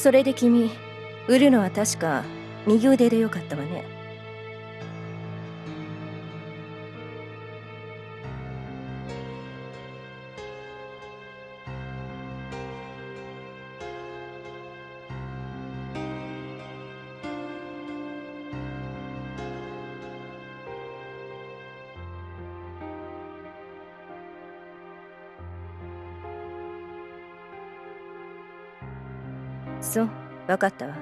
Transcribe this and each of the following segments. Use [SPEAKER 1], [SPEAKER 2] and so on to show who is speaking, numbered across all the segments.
[SPEAKER 1] それで君売るのは確か右腕でよかったわね。そう分かったわ。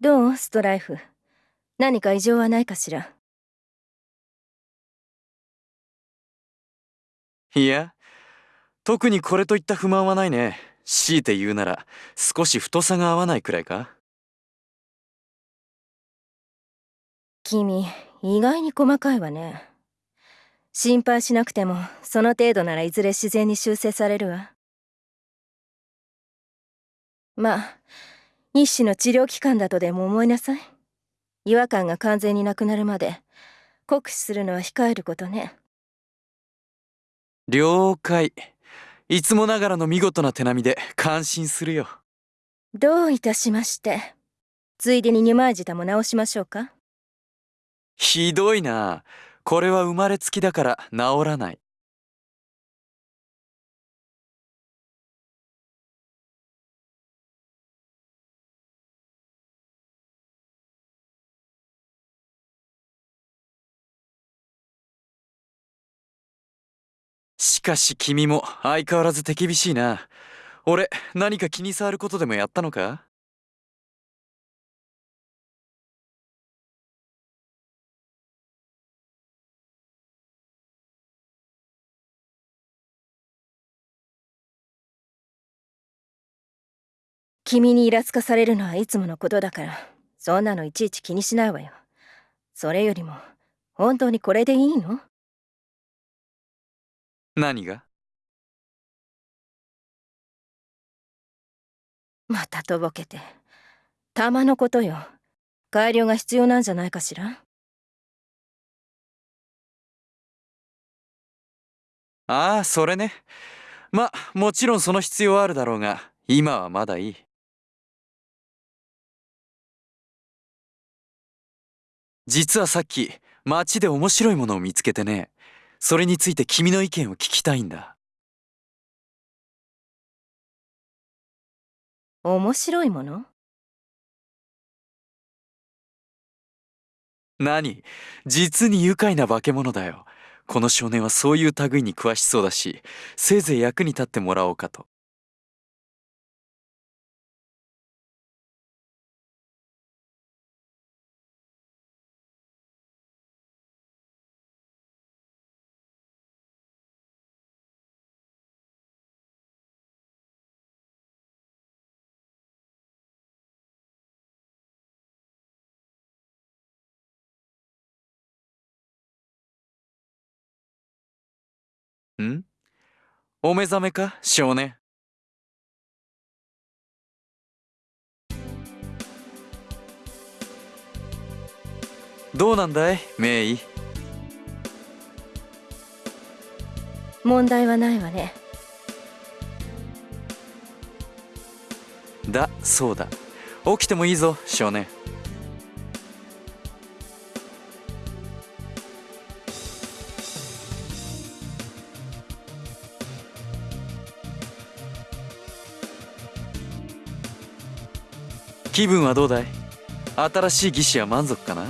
[SPEAKER 1] どう？ストライフ。何か異常はないかしら？
[SPEAKER 2] いや特にこれといった不満はないね。強いて言うなら少し太さが合わないくらいか？
[SPEAKER 1] 君意外に細かいわね。心配しなくてもその程度ならいずれ自然に修正されるわ。まあ一種の治療期間だとでも思いなさい違和感が完全になくなるまで酷使するのは控えることね。
[SPEAKER 2] 了解。いつもながらの見事な手並みで感心するよ。
[SPEAKER 1] どういたしまして。ついでに二枚舌も直しましょうか？
[SPEAKER 2] ひどいな。これは生まれつきだから治らないかし君も相変わらず手厳しいな。俺何か気に障ることでもやったのか？
[SPEAKER 1] 君にイラつかされるのはいつものことだからそんなのいちいち気にしないわよ。それよりも本当にこれでいいの？
[SPEAKER 2] 何が？
[SPEAKER 1] またとぼけて。玉のことよ。改良が必要なんじゃないかしら？
[SPEAKER 2] ああそれね。まもちろんその必要はあるだろうが今はまだいい。実はさっき街で面白いものを見つけてねそれについて君の意見を聞きたいんだ。
[SPEAKER 1] 面白いもの？
[SPEAKER 2] 何？実に愉快な化け物だよ。この少年はそういう類に詳しそうだしせいぜい役に立ってもらおうかとん？お目覚めか？少年。どうなんだい？メイ
[SPEAKER 1] 問題はないわね。
[SPEAKER 2] だそうだ。起きてもいいぞ少年気分はどうだい？新しい技師は満足かな？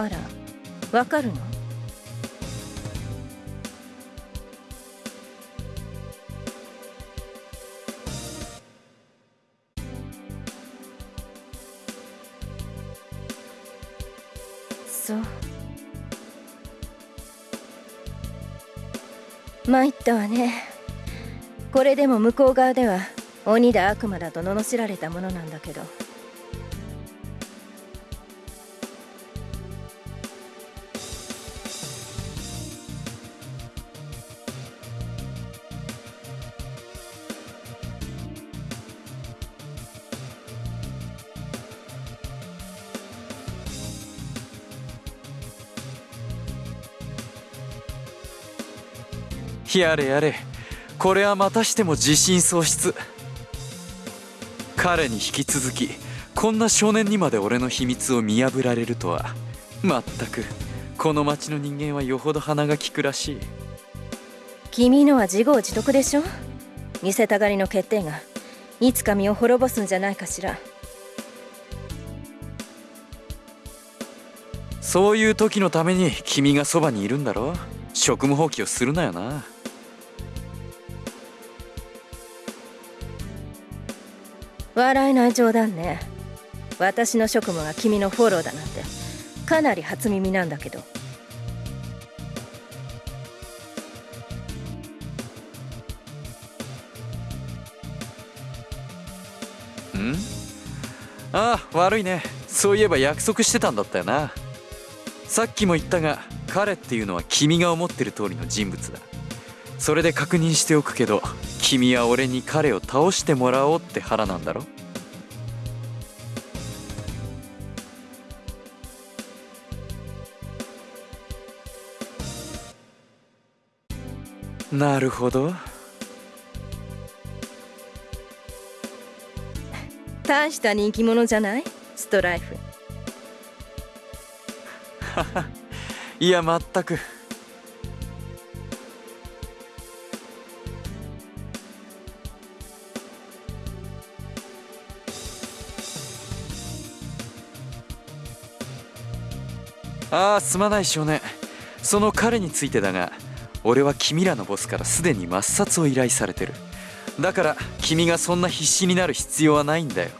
[SPEAKER 1] あらわかるの？そう。参ったわね。これでも向こう側では鬼だ悪魔だと罵られたものなんだけど。
[SPEAKER 2] やれやれ。これはまたしても自信喪失。彼に引き続きこんな少年にまで俺の秘密を見破られるとはまったくこの町の人間はよほど鼻が利くらしい。
[SPEAKER 1] 君のは自業自得でしょ？見せたがりの欠点がいつか身を滅ぼすんじゃないかしら。
[SPEAKER 2] そういう時のために君がそばにいるんだろ？職務放棄をするなよな
[SPEAKER 1] 笑えない冗談ね。私の職務が君のフォローだなんて。かなり初耳なんだけど。
[SPEAKER 2] ん？ああ悪いね。そういえば約束してたんだったよな。さっきも言ったが彼っていうのは君が思ってる通りの人物だ。それで確認しておくけど君は俺に彼を倒してもらおうって腹なんだろ？なるほど。
[SPEAKER 1] 大した人気者じゃない？ストライフ。
[SPEAKER 2] いやまったくああすまない少年。その彼についてだが俺は君らのボスからすでに抹殺を依頼されてる。だから君がそんな必死になる必要はないんだよ。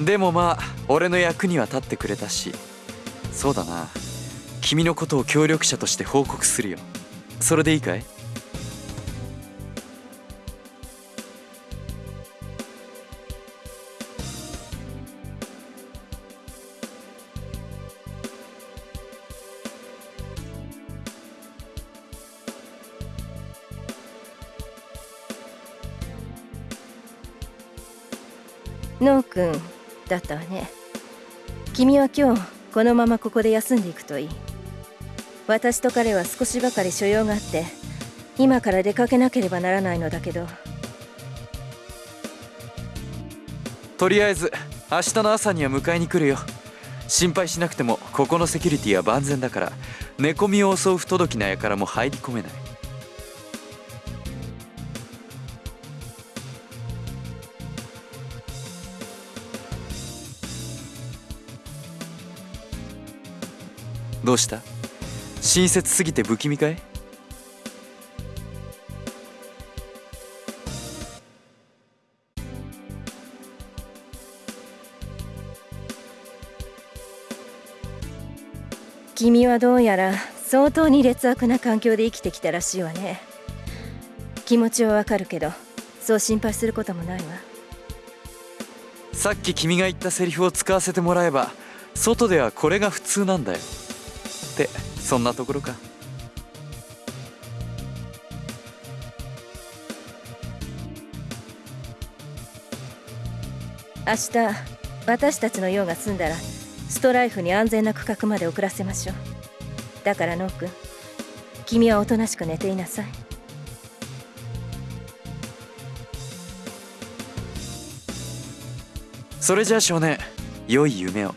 [SPEAKER 2] でもまあ俺の役には立ってくれたし。そうだな。君のことを協力者として報告するよ。それでいいかい？
[SPEAKER 1] ノー君だったわね。君は今日このままここで休んでいくといい。私と彼は少しばかり所用があって今から出かけなければならないのだけど。
[SPEAKER 2] とりあえず明日の朝には迎えに来るよ。心配しなくてもここのセキュリティは万全だから寝込みを襲う不届きな輩も入り込めない。どうした？親切すぎて不気味かい？
[SPEAKER 1] 君はどうやら相当に劣悪な環境で生きてきたらしいわね。気持ちはわかるけどそう心配することもないわ。
[SPEAKER 2] さっき君が言ったセリフを使わせてもらえば外ではこれが普通なんだよってそんなところか。
[SPEAKER 1] 明日私たちの用が済んだらストライフに安全な区画まで送らせましょう。だからノー君君はおとなしく寝ていなさい。
[SPEAKER 2] それじゃあ少年良い夢を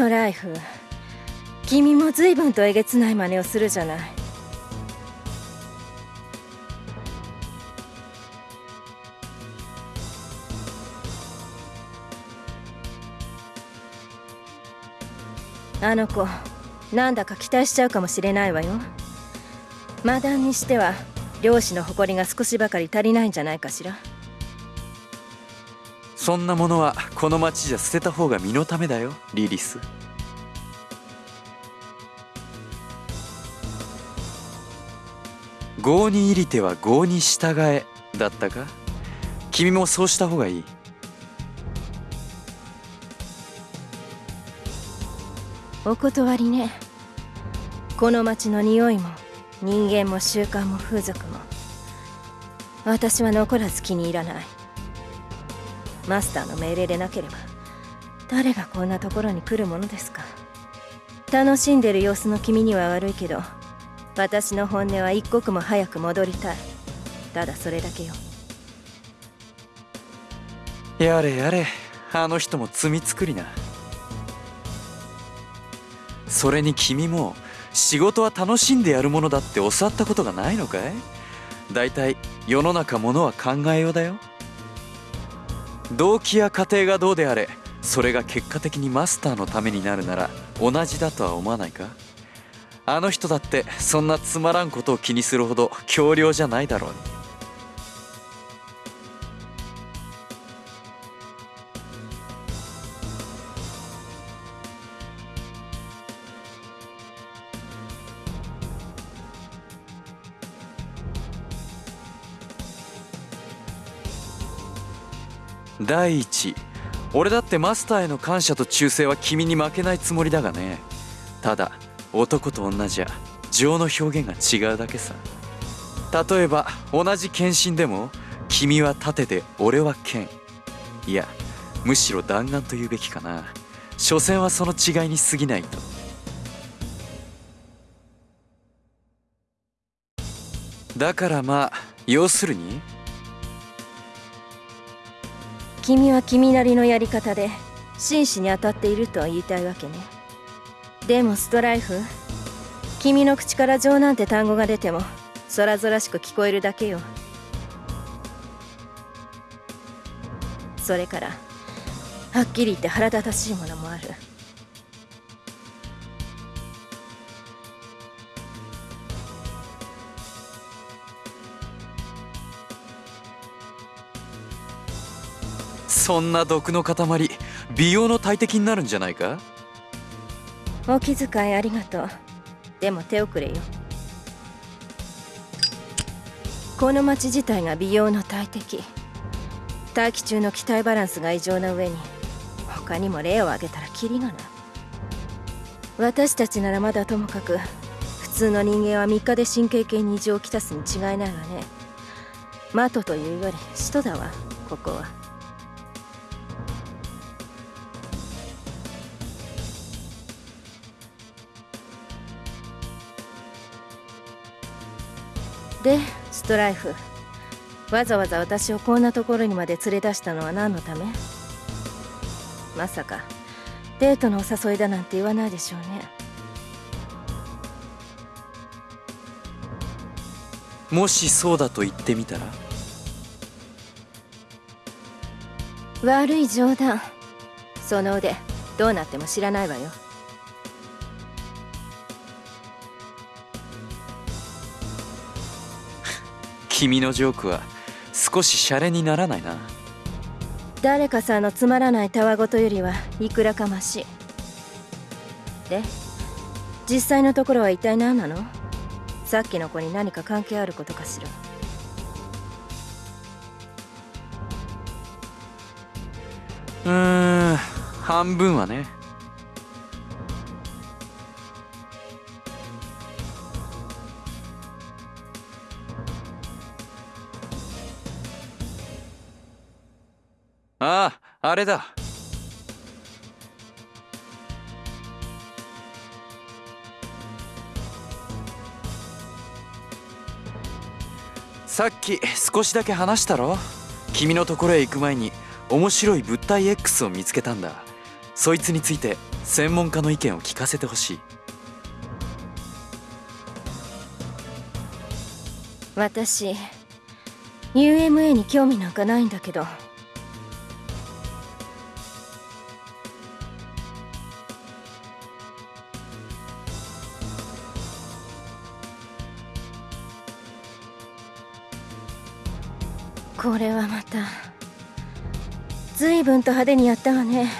[SPEAKER 1] トライフ。君も随分とえげつない真似をするじゃない。あの子なんだか期待しちゃうかもしれないわよ。マダンにしては漁師の誇りが少しばかり足りないんじゃないかしら。
[SPEAKER 2] そんなものはこの町じゃ捨てた方が身のためだよリリス。郷に入りては郷に従えだったか？君もそうした方がいい。
[SPEAKER 1] お断りね。この町の匂いも人間も習慣も風俗も。私は残らず気に入らない。マスターの命令でなければ誰がこんなところに来るものですか。楽しんでる様子の君には悪いけど私の本音は一刻も早く戻りたい。ただそれだけよ。
[SPEAKER 2] やれやれあの人も罪作りな。それに君も仕事は楽しんでやるものだって教わったことがないのかい？だいたい世の中ものは考えようだよ。動機や過程がどうであれそれが結果的にマスターのためになるなら同じだとは思わないか？あの人だってそんなつまらんことを気にするほど強量じゃないだろうに。第一。俺だってマスターへの感謝と忠誠は君に負けないつもりだがね。ただ男と女じゃ情の表現が違うだけさ。例えば同じ献身でも君は盾で俺は剣。いやむしろ弾丸と言うべきかな。所詮はその違いに過ぎないと。だからまあ要するに
[SPEAKER 1] 君は君なりのやり方で真摯に当たっているとは言いたいわけね。でもストライフ君の口から情なんて単語が出てもそらぞらしく聞こえるだけよ。それからはっきり言って腹立たしいものもある。
[SPEAKER 2] そんな毒の塊美容の大敵になるんじゃないか？
[SPEAKER 1] お気遣いありがとう。でも手遅れよ。この町自体が美容の大敵。大気中の気体バランスが異常な上に他にも例を挙げたらキリがない。私たちならまだともかく普通の人間は3日で神経系に異常をきたすに違いないわね。マトというより使徒だわここは。でストライフ。わざわざ私をこんなところにまで連れ出したのは何のため？まさかデートのお誘いだなんて言わないでしょうね。
[SPEAKER 2] もしそうだと言ってみたら？
[SPEAKER 1] 悪い冗談。その腕どうなっても知らないわよ
[SPEAKER 2] 君のジョークは少しシャレにならないな。
[SPEAKER 1] 誰かさんのつまらないたわごとよりはいくらかましで実際のところは一体何なの？さっきの子に何か関係あることかしら。
[SPEAKER 2] うーん半分はねあああれだ。さっき少しだけ話したろ？君のところへ行く前に面白い物体 X を見つけたんだ。そいつについて専門家の意見を聞かせてほしい。
[SPEAKER 1] 私 UMA に興味なんかないんだけど。これはまた。随分と派手にやったわね。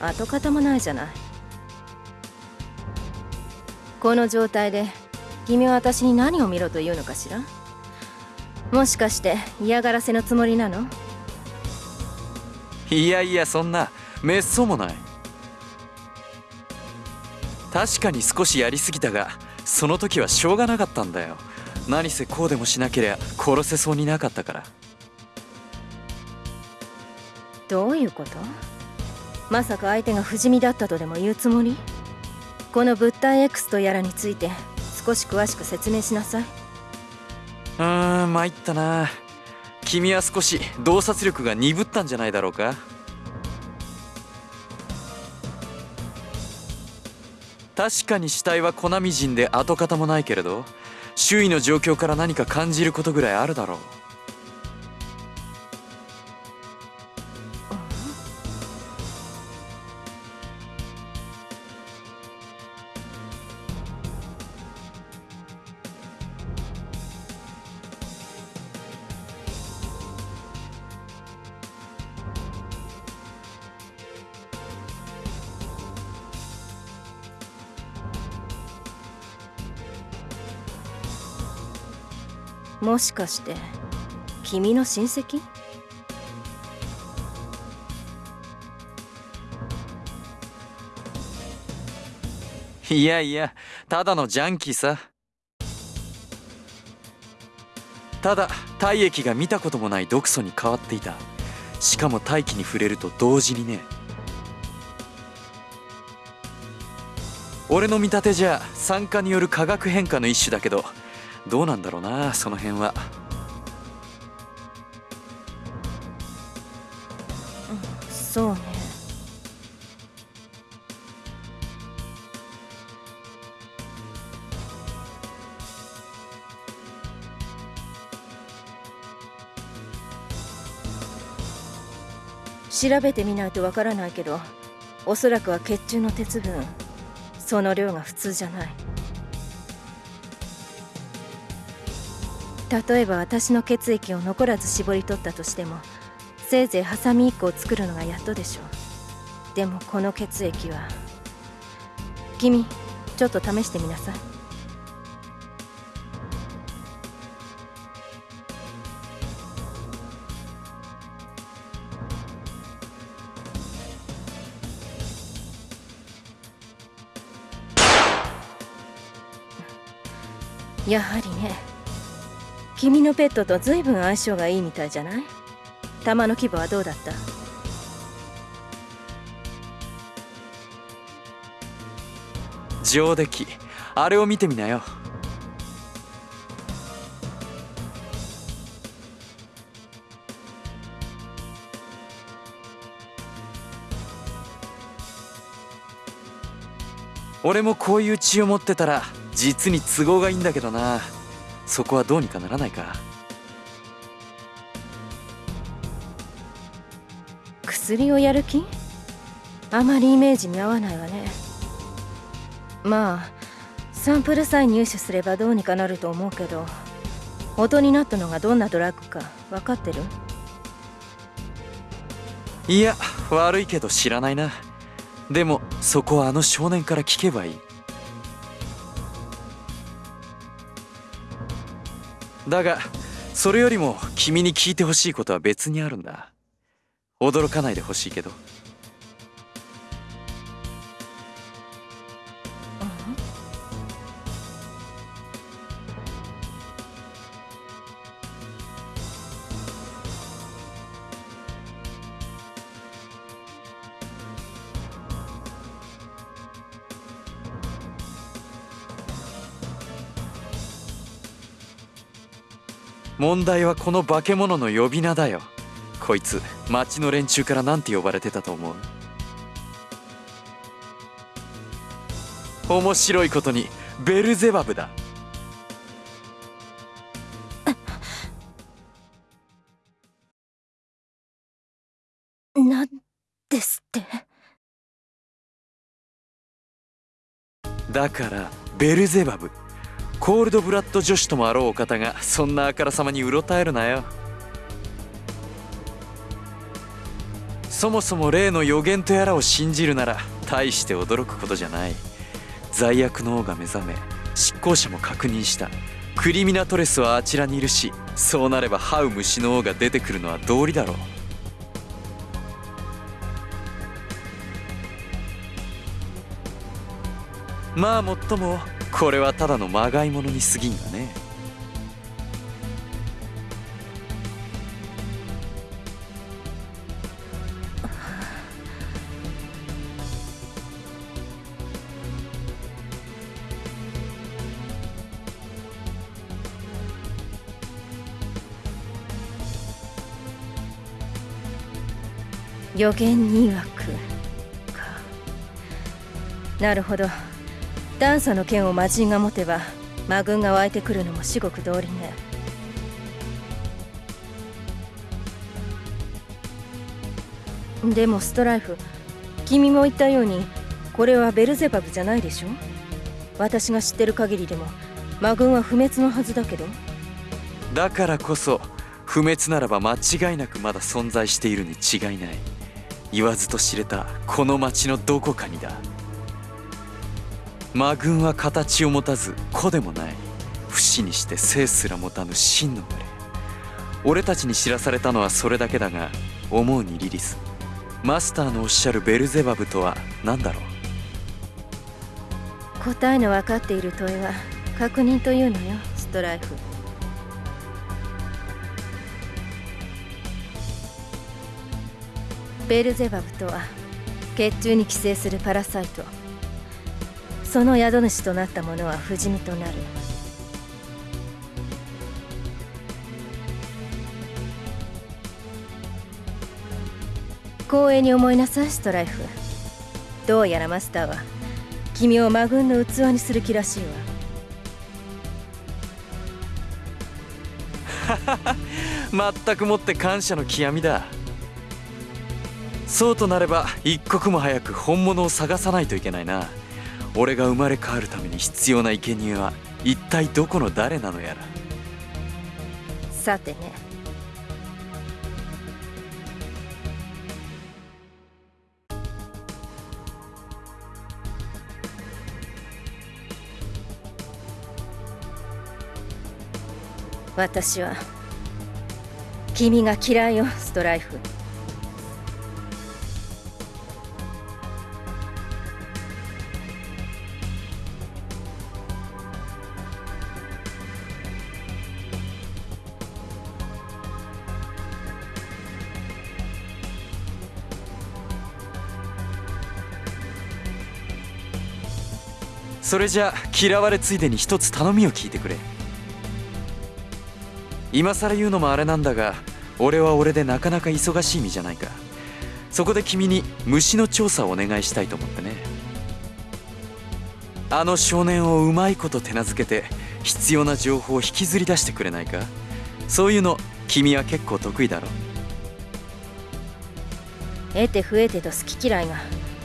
[SPEAKER 1] 跡形もないじゃない。この状態で君は私に何を見ろというのかしら。もしかして嫌がらせのつもりなの？
[SPEAKER 2] いやいやそんなめっそうもない。確かに少しやりすぎたがその時はしょうがなかったんだよ。何せこうでもしなけりゃ殺せそうになかったから。
[SPEAKER 1] どういうこと？まさか相手が不死身だったとでも言うつもり？この物体 X とやらについて少し詳しく説明しなさい。う
[SPEAKER 2] ーん参ったな。君は少し洞察力が鈍ったんじゃないだろうか？確かに死体は粉みじんで跡形もないけれど周囲の状況から何か感じることぐらいあるだろう。
[SPEAKER 1] もしかして君の親戚？
[SPEAKER 2] いやいやただのジャンキーさ。ただ体液が見たこともない毒素に変わっていた。しかも大気に触れると同時にね。俺の見立てじゃ酸化による化学変化の一種だけど。どうなんだろうなその辺は。
[SPEAKER 1] そうね。調べてみないとわからないけどおそらくは血中の鉄分その量が普通じゃない。例えば私の血液を残らず絞り取ったとしてもせいぜいハサミ1個を作るのがやっとでしょう。でもこの血液は君ちょっと試してみなさい。やはりね。君のペットと随分相性がいいみたいじゃない？弾の規模はどうだった？
[SPEAKER 2] 上出来。あれを見てみなよ。俺もこういう血を持ってたら実に都合がいいんだけどな。そこはどうにかならないか
[SPEAKER 1] 薬をやる気？あまりイメージに合わないわね。まあサンプルさえ入手すればどうにかなると思うけど元になったのがどんなドラッグか分かってる？
[SPEAKER 2] いや悪いけど知らないな。でもそこはあの少年から聞けばいいだがそれよりも君に聞いてほしいことは別にあるんだ。驚かないでほしいけど。問題はこの化け物の呼び名だよ。こいつ町の連中から何て呼ばれてたと思う？面白いことにベルゼバブだ。
[SPEAKER 1] なんですって？
[SPEAKER 2] だからベルゼバブコールドブラッド女子ともあろうお方がそんなあからさまにうろたえるなよ。そもそも例の予言とやらを信じるなら大して驚くことじゃない。罪悪の王が目覚め執行者も確認した。クリミナトレスはあちらにいるしそうなればハウ虫の王が出てくるのは道理だろう。まあもっともこれはただのまがいものに過ぎんがね。
[SPEAKER 1] 予言に曰くか。なるほど。ダンサの剣を魔人が持てば魔軍が湧いてくるのも至極通りね。でもストライフ君も言ったようにこれはベルゼバブじゃないでしょ？私が知ってる限りでも魔軍は不滅のはずだけど。
[SPEAKER 2] だからこそ不滅ならば間違いなくまだ存在しているに違いない。言わずと知れたこの町のどこかにだ。魔軍は形を持たず子でもない。不死にして生すら持たぬ真の群れ。俺たちに知らされたのはそれだけだが思うにリリス。マスターのおっしゃるベルゼバブとは何だろう？
[SPEAKER 1] 答えの分かっている問いは確認というのよストライフ。ベルゼバブとは血中に寄生するパラサイト。その宿主となった者は不死身となる。光栄に思いなさいストライフ。どうやらマスターは君を魔軍の器にする気らしい
[SPEAKER 2] わ。全くもって感謝の極みだ。そうとなれば一刻も早く本物を探さないといけないな。俺が生まれ変わるために必要な生贄は一体どこの誰なのやら。
[SPEAKER 1] さてね。私は君が嫌いよストライフ。
[SPEAKER 2] それじゃ嫌われついでに一つ頼みを聞いてくれ。今更言うのもあれなんだが俺は俺でなかなか忙しい身じゃないか。そこで君に虫の調査をお願いしたいと思ってね。あの少年をうまいこと手なずけて必要な情報を引きずり出してくれないか。そういうの君は結構得意だろ
[SPEAKER 1] 得て増えてと好き嫌いが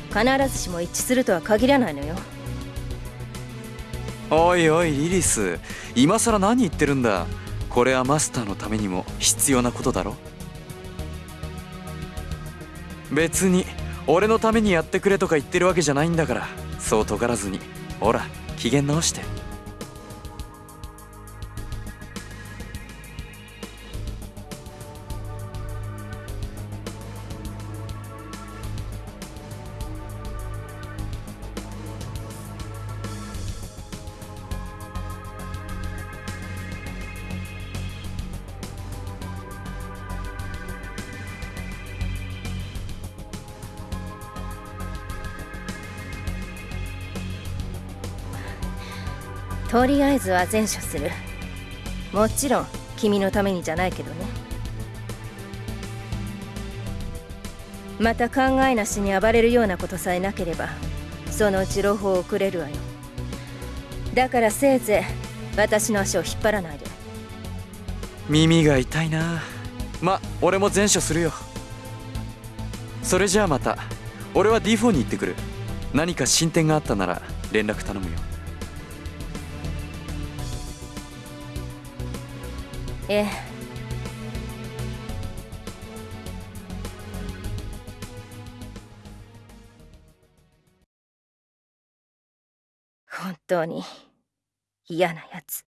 [SPEAKER 1] 必ずしも一致するとは限らないのよ。
[SPEAKER 2] おいおいリリス。今さら何言ってるんだ。これはマスターのためにも必要なことだろ。別に俺のためにやってくれとか言ってるわけじゃないんだから。そう尖らずに。ほら機嫌直して。
[SPEAKER 1] とりあえずは善処する。もちろん君のためにじゃないけどね。また考えなしに暴れるようなことさえなければそのうち朗報をくれるわよ。だからせいぜい私の足を引っ張らないで。
[SPEAKER 2] 耳が痛いな。ま俺も善処するよ。それじゃあまた俺は D4 に行ってくる。何か進展があったなら連絡頼むよ。
[SPEAKER 1] えー本当に嫌なやつ